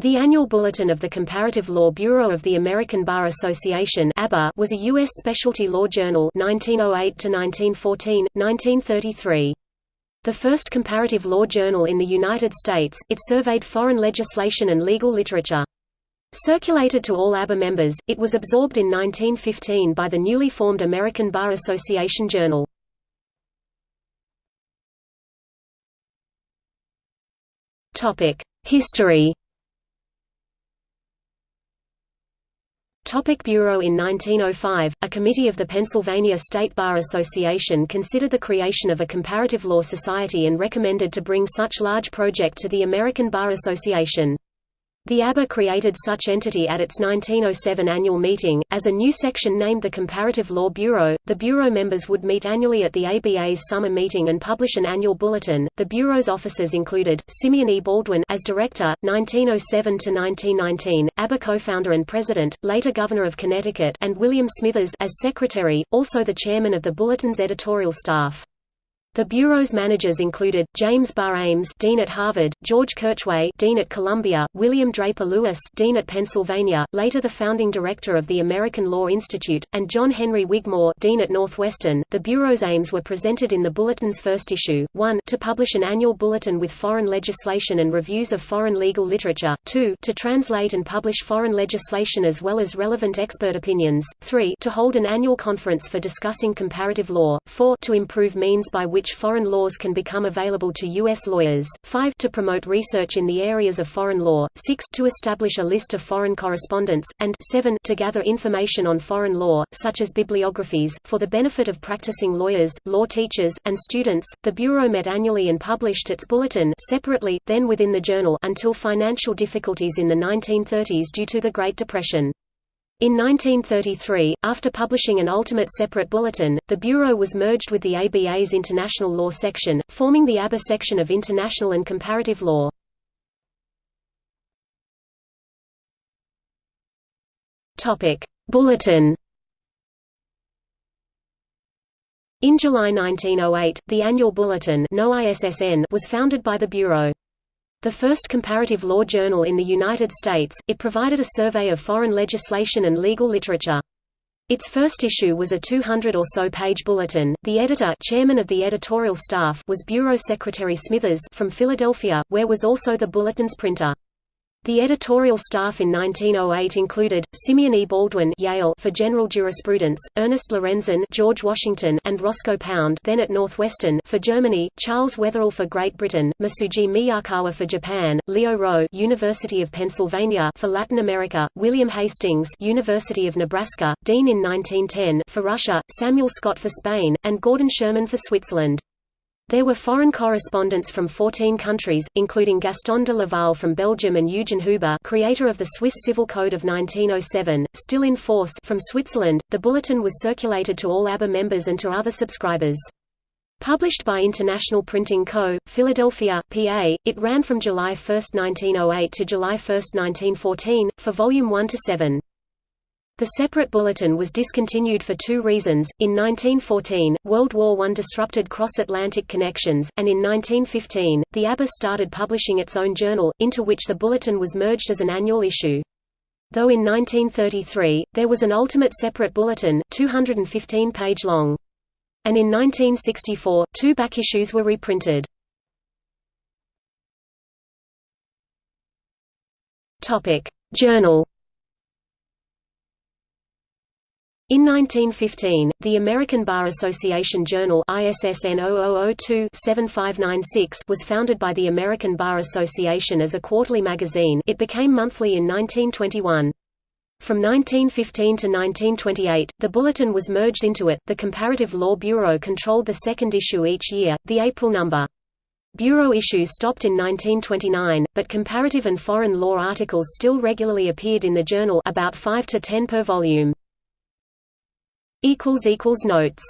The Annual Bulletin of the Comparative Law Bureau of the American Bar Association was a U.S. specialty law journal 1908–1914, 1933. The first comparative law journal in the United States, it surveyed foreign legislation and legal literature. Circulated to all ABA members, it was absorbed in 1915 by the newly formed American Bar Association Journal. History Topic Bureau In 1905, a committee of the Pennsylvania State Bar Association considered the creation of a comparative law society and recommended to bring such large project to the American Bar Association. The ABA created such entity at its 1907 annual meeting, as a new section named the Comparative Law Bureau. The Bureau members would meet annually at the ABA's summer meeting and publish an annual bulletin. The Bureau's officers included Simeon E. Baldwin as director, 1907 to 1919, ABA co-founder and president, later governor of Connecticut, and William Smithers as secretary, also the chairman of the bulletin's editorial staff. The Bureau's managers included, James Barr Ames Dean at Harvard, George Kirchwey Dean at Columbia, William Draper Lewis Dean at Pennsylvania, later the founding director of the American Law Institute, and John Henry Wigmore Dean at Northwestern. The Bureau's aims were presented in the Bulletin's first issue, 1 to publish an annual bulletin with foreign legislation and reviews of foreign legal literature, 2 to translate and publish foreign legislation as well as relevant expert opinions, 3 to hold an annual conference for discussing comparative law, 4 to improve means by which which foreign laws can become available to U.S. lawyers, 5 to promote research in the areas of foreign law, 6 to establish a list of foreign correspondents, and 7 to gather information on foreign law, such as bibliographies, for the benefit of practicing lawyers, law teachers, and students. The Bureau met annually and published its bulletin separately, then within the journal until financial difficulties in the 1930s due to the Great Depression. In 1933, after publishing an ultimate separate bulletin, the Bureau was merged with the ABA's International Law section, forming the ABA section of International and Comparative Law. Bulletin In July 1908, the annual bulletin was founded by the Bureau. The first comparative law journal in the United States, it provided a survey of foreign legislation and legal literature. Its first issue was a 200 or so page bulletin. The editor, chairman of the editorial staff, was Bureau Secretary Smithers from Philadelphia, where was also the bulletin's printer. The editorial staff in 1908 included Simeon E. Baldwin, Yale, for general jurisprudence; Ernest Lorenzen, George Washington, and Roscoe Pound, then at Northwestern, for Germany; Charles Wetherell for Great Britain; Masuji Miyakawa for Japan; Leo Rowe, University of Pennsylvania, for Latin America; William Hastings, University of Nebraska, Dean in 1910, for Russia; Samuel Scott for Spain, and Gordon Sherman for Switzerland. There were foreign correspondents from 14 countries, including Gaston de Leval from Belgium and Eugen Huber, creator of the Swiss Civil Code of 1907, still in force from Switzerland. The bulletin was circulated to all ABA members and to other subscribers. Published by International Printing Co., Philadelphia, PA, it ran from July 1, 1908 to July 1, 1914, for Volume 1 to 7. The separate bulletin was discontinued for two reasons. In 1914, World War I disrupted cross-Atlantic connections, and in 1915, the ABA started publishing its own journal, into which the bulletin was merged as an annual issue. Though in 1933, there was an ultimate separate bulletin, 215 page long. And in 1964, two back issues were reprinted. Journal In 1915, the American Bar Association Journal ISSN 0002-7596 was founded by the American Bar Association as a quarterly magazine it became monthly in 1921. From 1915 to 1928, the Bulletin was merged into it. The Comparative Law Bureau controlled the second issue each year, the April number. Bureau issues stopped in 1929, but comparative and foreign law articles still regularly appeared in the journal about 5 to 10 per volume. Notes